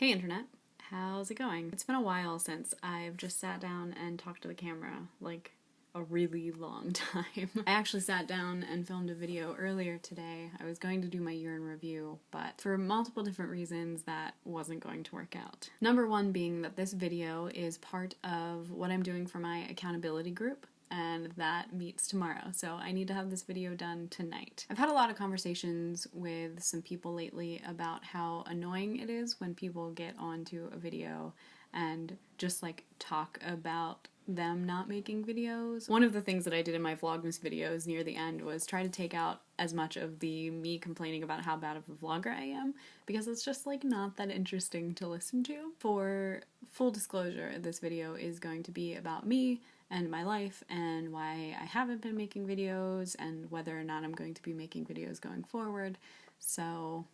Hey internet, how's it going? It's been a while since I've just sat down and talked to the camera, like a really long time. I actually sat down and filmed a video earlier today. I was going to do my year in review, but for multiple different reasons that wasn't going to work out. Number one being that this video is part of what I'm doing for my accountability group and that meets tomorrow. So I need to have this video done tonight. I've had a lot of conversations with some people lately about how annoying it is when people get onto a video and just like talk about them not making videos. One of the things that I did in my Vlogmas videos near the end was try to take out as much of the me complaining about how bad of a vlogger I am because it's just like not that interesting to listen to. For full disclosure, this video is going to be about me and my life and why I haven't been making videos and whether or not I'm going to be making videos going forward. So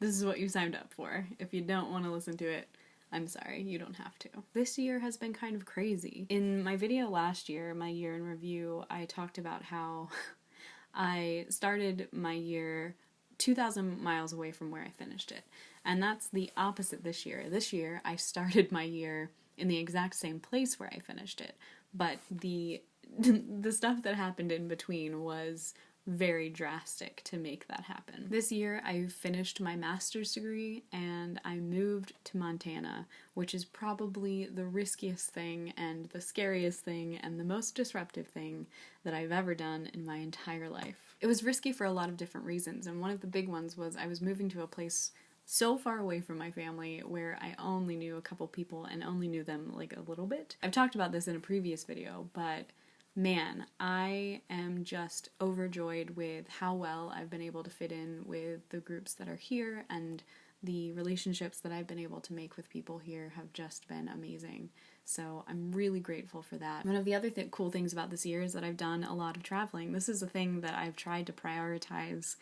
this is what you signed up for. If you don't want to listen to it, I'm sorry, you don't have to. This year has been kind of crazy. In my video last year, my year in review, I talked about how I started my year 2,000 miles away from where I finished it. And that's the opposite this year. This year, I started my year in the exact same place where I finished it, but the the stuff that happened in between was very drastic to make that happen. This year I finished my master's degree and I moved to Montana, which is probably the riskiest thing and the scariest thing and the most disruptive thing that I've ever done in my entire life. It was risky for a lot of different reasons and one of the big ones was I was moving to a place so far away from my family where I only knew a couple people and only knew them like a little bit. I've talked about this in a previous video, but man, I am just overjoyed with how well I've been able to fit in with the groups that are here and the relationships that I've been able to make with people here have just been amazing. So I'm really grateful for that. One of the other th cool things about this year is that I've done a lot of traveling. This is a thing that I've tried to prioritize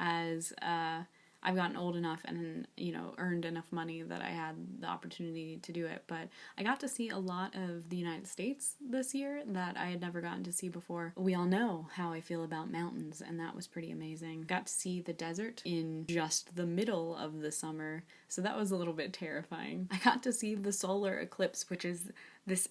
as uh, I've gotten old enough and you know earned enough money that I had the opportunity to do it. But I got to see a lot of the United States this year that I had never gotten to see before. We all know how I feel about mountains, and that was pretty amazing. Got to see the desert in just the middle of the summer, so that was a little bit terrifying. I got to see the solar eclipse, which is this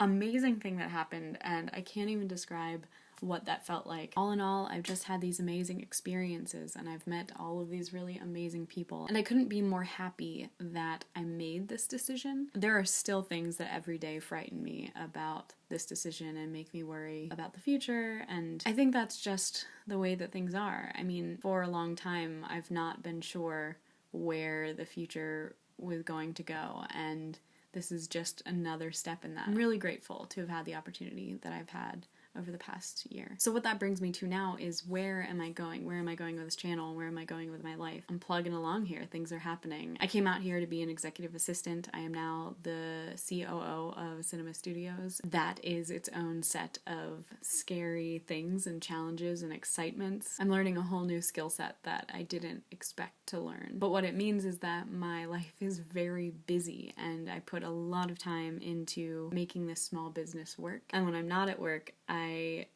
amazing thing that happened, and I can't even describe what that felt like. All in all, I've just had these amazing experiences and I've met all of these really amazing people. And I couldn't be more happy that I made this decision. There are still things that every day frighten me about this decision and make me worry about the future. And I think that's just the way that things are. I mean, for a long time, I've not been sure where the future was going to go. And this is just another step in that. I'm really grateful to have had the opportunity that I've had over the past year. So what that brings me to now is where am I going? Where am I going with this channel? Where am I going with my life? I'm plugging along here. Things are happening. I came out here to be an executive assistant. I am now the COO of Cinema Studios. That is its own set of scary things and challenges and excitements. I'm learning a whole new skill set that I didn't expect to learn. But what it means is that my life is very busy and I put a lot of time into making this small business work. And when I'm not at work, I I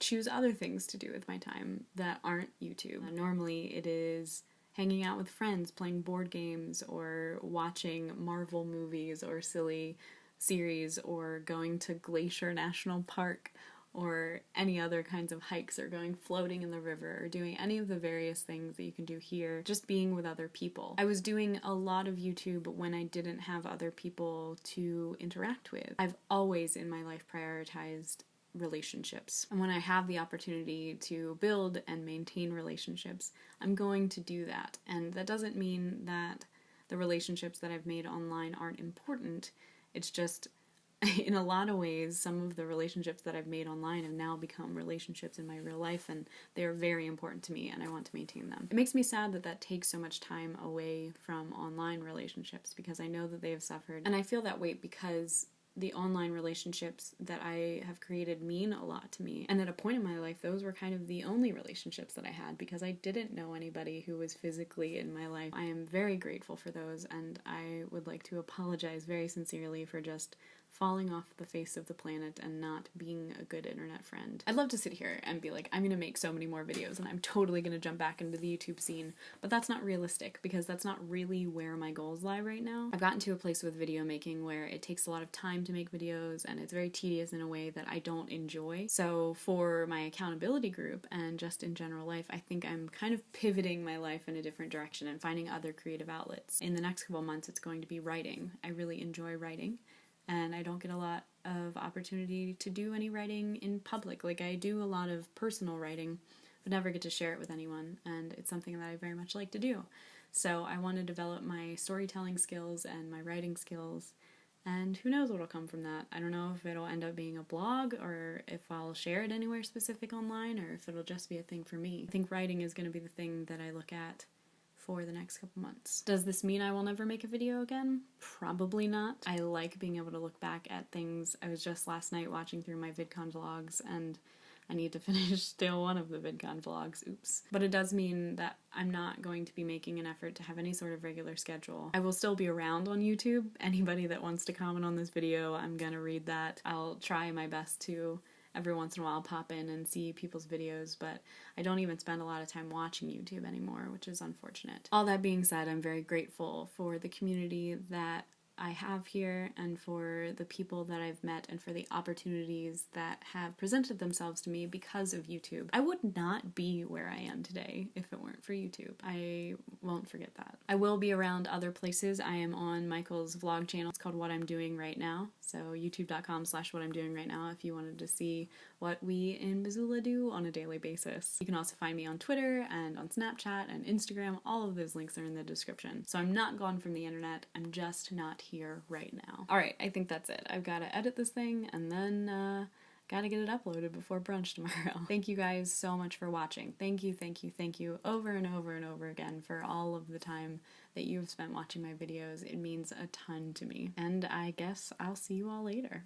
choose other things to do with my time that aren't YouTube. Uh, normally it is hanging out with friends, playing board games, or watching Marvel movies or silly series, or going to Glacier National Park, or any other kinds of hikes, or going floating in the river, or doing any of the various things that you can do here, just being with other people. I was doing a lot of YouTube when I didn't have other people to interact with. I've always in my life prioritized relationships. And when I have the opportunity to build and maintain relationships, I'm going to do that. And that doesn't mean that the relationships that I've made online aren't important. It's just in a lot of ways, some of the relationships that I've made online have now become relationships in my real life, and they are very important to me, and I want to maintain them. It makes me sad that that takes so much time away from online relationships because I know that they have suffered, and I feel that weight because the online relationships that I have created mean a lot to me. And at a point in my life, those were kind of the only relationships that I had because I didn't know anybody who was physically in my life. I am very grateful for those, and I would like to apologize very sincerely for just falling off the face of the planet and not being a good internet friend. I'd love to sit here and be like, I'm gonna make so many more videos and I'm totally gonna jump back into the YouTube scene, but that's not realistic because that's not really where my goals lie right now. I've gotten to a place with video making where it takes a lot of time to make videos and it's very tedious in a way that I don't enjoy. So for my accountability group and just in general life, I think I'm kind of pivoting my life in a different direction and finding other creative outlets. In the next couple months, it's going to be writing. I really enjoy writing and I don't get a lot of opportunity to do any writing in public. Like I do a lot of personal writing, but never get to share it with anyone, and it's something that I very much like to do. So I want to develop my storytelling skills and my writing skills, and who knows what'll come from that. I don't know if it'll end up being a blog or if I'll share it anywhere specific online or if it'll just be a thing for me. I think writing is going to be the thing that I look at for the next couple months. Does this mean I will never make a video again? Probably not. I like being able to look back at things. I was just last night watching through my VidCon vlogs and I need to finish still one of the VidCon vlogs, oops. But it does mean that I'm not going to be making an effort to have any sort of regular schedule. I will still be around on YouTube. Anybody that wants to comment on this video, I'm gonna read that. I'll try my best to every once in a while pop in and see people's videos, but I don't even spend a lot of time watching YouTube anymore, which is unfortunate. All that being said, I'm very grateful for the community that I have here and for the people that I've met and for the opportunities that have presented themselves to me because of YouTube. I would not be where I am today if it weren't for YouTube. I won't forget that. I will be around other places. I am on Michael's vlog channel. It's called What I'm Doing Right Now. So youtube.com slash what I'm doing right now if you wanted to see what we in Missoula do on a daily basis. You can also find me on Twitter and on Snapchat and Instagram. All of those links are in the description. So I'm not gone from the internet. I'm just not here right now. All right, I think that's it. I've got to edit this thing and then uh, gotta get it uploaded before brunch tomorrow. thank you guys so much for watching. Thank you, thank you, thank you over and over and over again for all of the time that you've spent watching my videos. It means a ton to me. And I guess I'll see you all later.